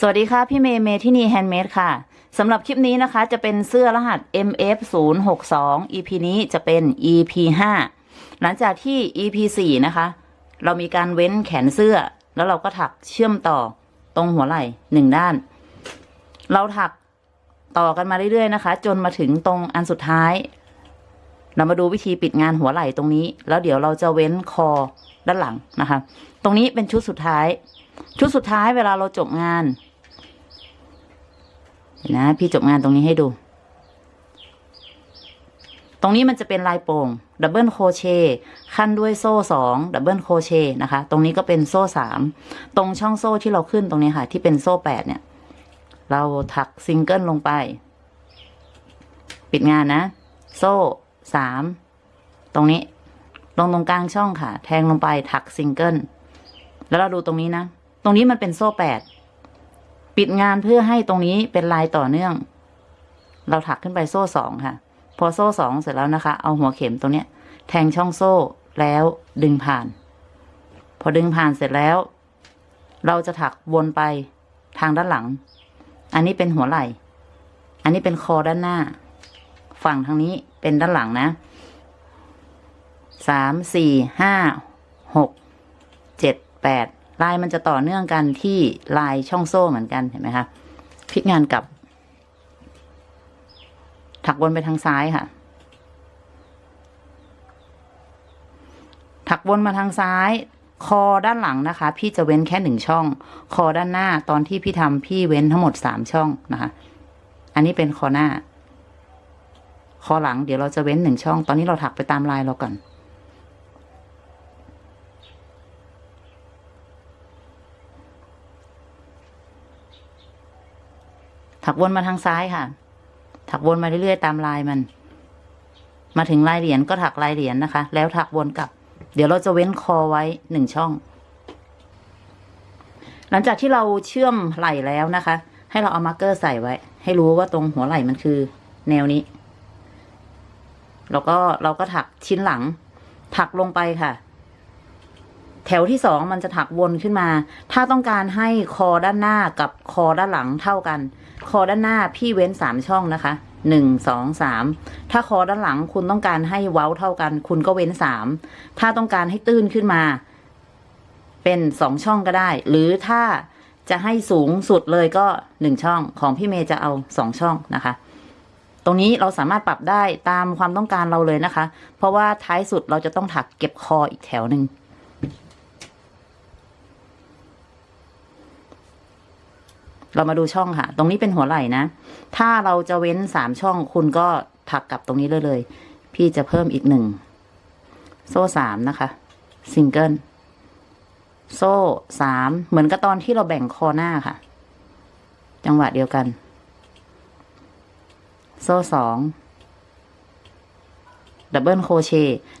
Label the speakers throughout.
Speaker 1: สวัสดีค่ะ พี่เมย์เมที่นี่ handmade ค่ะสำหรับคลิปนี้นะคะ จะเป็นเสื้อรหัส MF 0 6 2 EP นี้จะเป็น EP 5หลังจากที่ EP 4นะคะ เรามีการเว้นแขนเสื้อ แล้วเราก็ถักเชื่อมต่อตรงหัวไหล่หนึ่งด้าน เราถักต่อกันมาเรื่อยๆนะคะ จนมาถึงตรงอันสุดท้าย เรามาดูวิธีปิดงานหัวไหล่ตรงนี้ แล้วเดี๋ยวเราจะเว้นคอด้านหลังนะคะ ตรงนี้เป็นชุดสุดท้าย ชุดสุดท้ายเวลาเราจบงาน นะ พี่จบงานตรงนี้ให้ดู ตรงนี้มันจะเป็นลายโปร่ง double crochet คั่นด้วยโซ่สอง double crochet นะคะ ตรงนี้ก็เป็นโซ่สามตรงช่องโซ่ที่เราขึ้นตรงนี้ค่ะ ที่เป็นโซ่แปดเนี่ย เราถักซิงเกิลลงไป ปิดงานนะ โซ่สามตรงนี้ ลงตรงกลางช่องค่ะ แทงลงไปถักซิงเกิลแล้วเราดูตรงนี้นะ ตรงนี้มันเป็นโซ่แปด ปิดงานเพื่อให้ตรงนี้เป็นลายต่อเนื่อง เราถักขึ้นไปโซ่สองค่ะ พอโซ่สองเสร็จแล้วนะคะ เอาหัวเข็มตรงเนี้ย แทงช่องโซ่แล้วดึงผ่าน พอดึงผ่านเสร็จแล้ว เราจะถักวนไปทางด้านหลัง อันนี้เป็นหัวไหล่ อันนี้เป็นคอด้านหน้า ฝั่งทางนี้เป็นด้านหลังนะสามสี่ห้าหกเจ็ดแปด ลายมันจะต่อเนื่องกันที่ลายช่องโซ่เหมือนกันเห็นไหมคะพลิกงานกลับ ถักวนไปทางซ้ายค่ะ ถักวนมาทางซ้าย คอด้านหลังนะคะ พี่จะเว้นแค่หนึ่งช่อง คอด้านหน้าตอนที่พี่ทำพี่เว้นทั้งหมดสามช่องนะคะ อันนี้เป็นคอหน้า คอหลังเดี๋ยวเราจะเว้นหนึ่งช่อง ตอนนี้เราถักไปตามลายเราก่อน ถักวนมาทางซ้ายค่ะ ถักวนมาเรื่อยๆตามลายมัน มาถึงลายเหรียญก็ถักลายเหรียญนะคะ แล้วถักวนกลับ เดี๋ยวเราจะเว้นคอไว้หนึ่งช่อง หลังจากที่เราเชื่อมไหล่แล้วนะคะ ให้เราเอามาร์กเกอร์ใส่ไว้ ให้รู้ว่าตรงหัวไหล่มันคือ แนวนี้ แล้วก็เราก็ถักชิ้นหลัง ถักลงไปค่ะ แถวที่สองมันจะถักวนขึ้นมา ถ้าต้องการให้คอด้านหน้ากับคอด้านหลังเท่ากัน คอด้านหน้าพี่เว้นสามช่องนะคะหนึ่งสองสามถ้าคอด้านหลังคุณต้องการให้เว้าเท่ากัน คุณก็เว้นสามถ้าต้องการให้ตื้นขึ้นมา เป็นสองช่องก็ได้ หรือถ้าจะให้สูงสุดเลยก็หนึ่งช่องของพี่เมย์จะเอาสองช่องนะคะ ตรงนี้เราสามารถปรับได้ตามความต้องการเราเลยนะคะ เพราะว่าท้ายสุดเราจะต้องถักเก็บคออีกแถวหนึ่ง เรามาดูช่องค่ะ ตรงนี้เป็นหัวไหล่นะ ถ้าเราจะเว้นสามช่องคุณก็ถักกลับตรงนี้เลยเลย พี่จะเพิ่มอีกหนึ่ง โซ่สามนะคะซิงเกิลโซ่สามเหมือนกับตอนที่เราแบ่งคอหน้าค่ะ จังหวะเดียวกัน โซ่สอง double crochet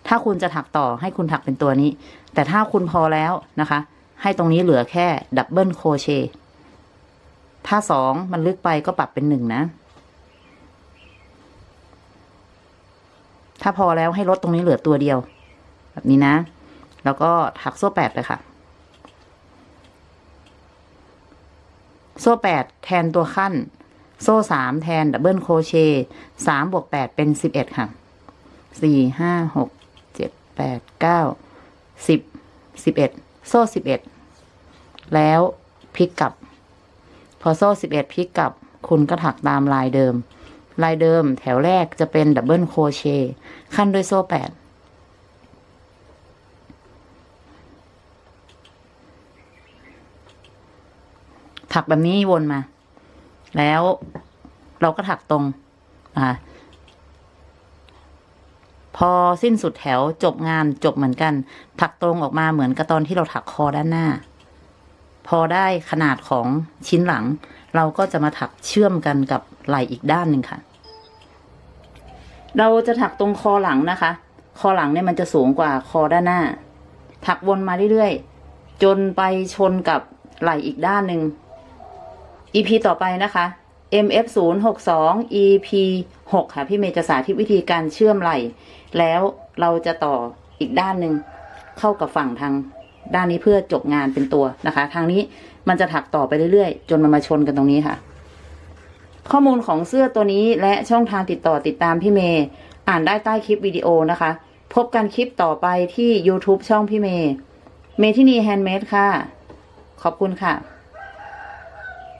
Speaker 1: ถ้าคุณจะถักต่อให้คุณถักเป็นตัวนี้ แต่ถ้าคุณพอแล้วนะคะ ให้ตรงนี้เหลือแค่ double crochet ถ้าสองมันลึกไปก็ปรับเป็นหนึ่งนะ ถ้าพอแล้วให้ลดตรงนี้เหลือตัวเดียว แบบนี้นะ แล้วก็ถักโซ่แปดเลยค่ะ โซ่แปดแทนตัวคั่น โซ่สามแทน double crochet สามบวกแปดเป็นสิบเอ็ดค่ะสี่ห้าหกเจ็ดแปดเก้าสิบสิบเอ็ดโซ่สิบเอ็ดแล้วพลิกกลับ พอโซ่สิบเอ็ดพลิกกลับคุณก็ถักตามลายเดิม ลายเดิมแถวแรกจะเป็น double crochet คั่นด้วยโซ่แปดถักแบบนี้วนมา แล้วเราก็ถักตรงนะคะพอสิ้นสุดแถวจบงานจบเหมือนกัน ถักตรงออกมาเหมือนกับตอนที่เราถักคอด้านหน้า พอได้ขนาดของชิ้นหลัง เราก็จะมาถักเชื่อมกันกับไหล่อีกด้านหนึ่งค่ะ เราจะถักตรงคอหลังนะคะ คอหลังเนี่ยมันจะสูงกว่าคอด้านหน้า ถักวนมาเรื่อยๆ จนไปชนกับไหล่อีกด้านหนึ่ง EP ต่อไปนะคะ MF 0 6 2 EP 6ค่ะ พี่เมย์จะสาธิตวิธีการเชื่อมไหล่ แล้วเราจะต่ออีกด้านหนึ่งเข้ากับฝั่งทาง ด้านนี้เพื่อจบงานเป็นตัวนะคะ ทางนี้มันจะถักต่อไปเรื่อยๆ จนมันมาชนกันตรงนี้ค่ะ ข้อมูลของเสื้อตัวนี้และช่องทางติดต่อติดตามพี่เมย์อ่านได้ใต้คลิปวิดีโอนะคะ พบกันคลิปต่อไปที่ YouTube ช่องพี่เมย์เมทินี Handmade ค่ะ ขอบคุณค่ะ